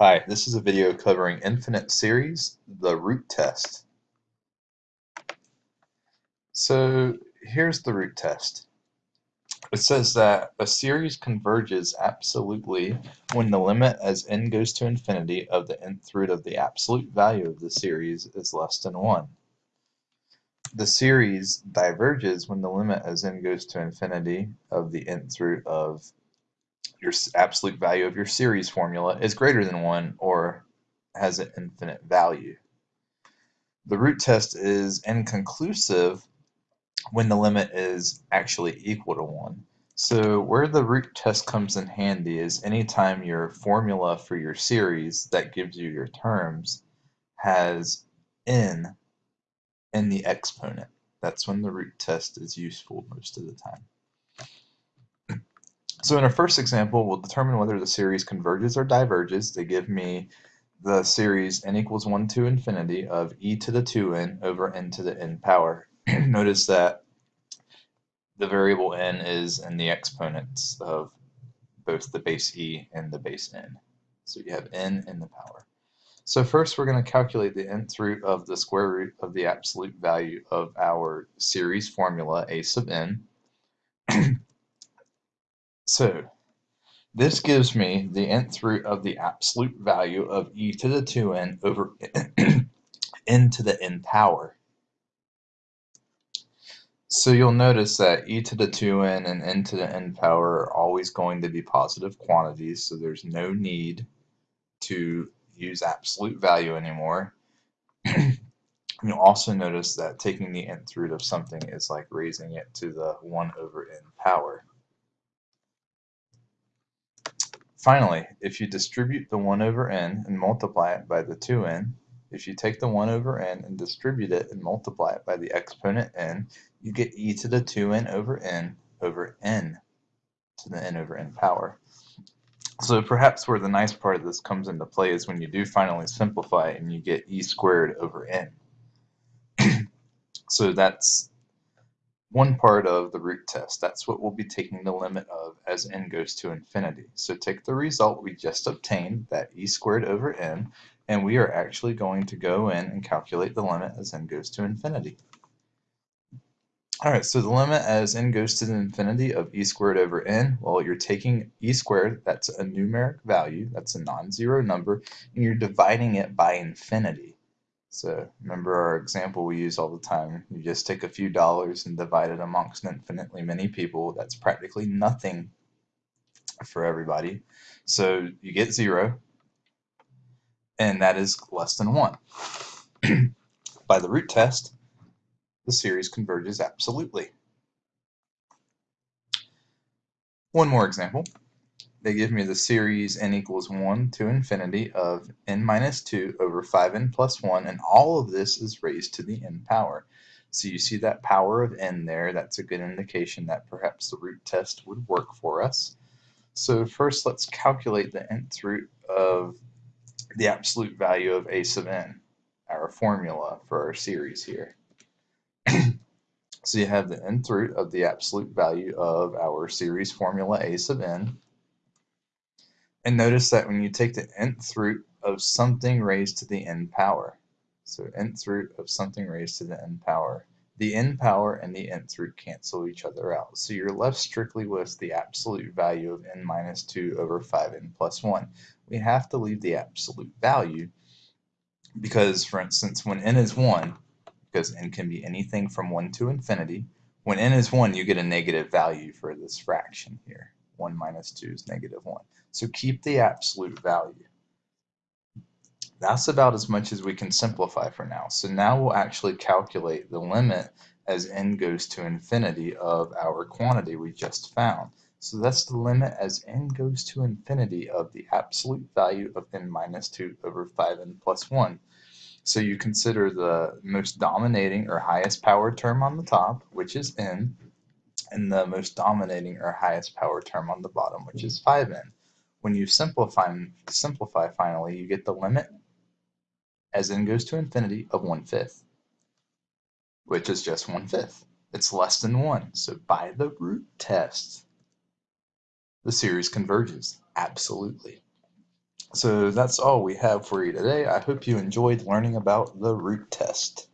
Hi, this is a video covering infinite series, the root test. So here's the root test. It says that a series converges absolutely when the limit as n goes to infinity of the nth root of the absolute value of the series is less than 1. The series diverges when the limit as n goes to infinity of the nth root of your absolute value of your series formula is greater than 1 or has an infinite value. The root test is inconclusive when the limit is actually equal to 1. So where the root test comes in handy is anytime your formula for your series that gives you your terms has n in the exponent. That's when the root test is useful most of the time. So in our first example, we'll determine whether the series converges or diverges. They give me the series n equals 1 to infinity of e to the 2n over n to the n power. Notice that the variable n is in the exponents of both the base e and the base n. So you have n in the power. So first we're going to calculate the nth root of the square root of the absolute value of our series formula a sub n. So this gives me the nth root of the absolute value of e to the 2n over n to the n power. So you'll notice that e to the 2n and n to the n power are always going to be positive quantities, so there's no need to use absolute value anymore. you'll also notice that taking the nth root of something is like raising it to the 1 over n power. Finally, if you distribute the 1 over n and multiply it by the 2n, if you take the 1 over n and distribute it and multiply it by the exponent n, you get e to the 2n over n over n to the n over n power. So perhaps where the nice part of this comes into play is when you do finally simplify and you get e squared over n. so that's one part of the root test. That's what we'll be taking the limit of as n goes to infinity. So take the result we just obtained, that e squared over n, and we are actually going to go in and calculate the limit as n goes to infinity. Alright, so the limit as n goes to the infinity of e squared over n, well, you're taking e squared, that's a numeric value, that's a non-zero number, and you're dividing it by infinity. So remember our example we use all the time. You just take a few dollars and divide it amongst infinitely many people. That's practically nothing for everybody. So you get zero, and that is less than one. By the root test, the series converges absolutely. One more example they give me the series n equals 1 to infinity of n minus 2 over 5n plus 1, and all of this is raised to the n power. So you see that power of n there, that's a good indication that perhaps the root test would work for us. So first let's calculate the nth root of the absolute value of a sub n, our formula for our series here. so you have the nth root of the absolute value of our series formula a sub n and notice that when you take the nth root of something raised to the n power, so nth root of something raised to the n power, the n power and the nth root cancel each other out. So you're left strictly with the absolute value of n minus 2 over 5n plus 1. We have to leave the absolute value because, for instance, when n is 1, because n can be anything from 1 to infinity, when n is 1, you get a negative value for this fraction here. 1 minus 2 is negative 1. So keep the absolute value. That's about as much as we can simplify for now. So now we'll actually calculate the limit as n goes to infinity of our quantity we just found. So that's the limit as n goes to infinity of the absolute value of n minus 2 over 5n plus 1. So you consider the most dominating or highest power term on the top, which is n, and the most dominating or highest power term on the bottom, which hmm. is 5n. When you simplify, simplify finally, you get the limit as n goes to infinity of 1 fifth, which is just 1 fifth. It's less than 1. So by the root test, the series converges. Absolutely. So that's all we have for you today. I hope you enjoyed learning about the root test.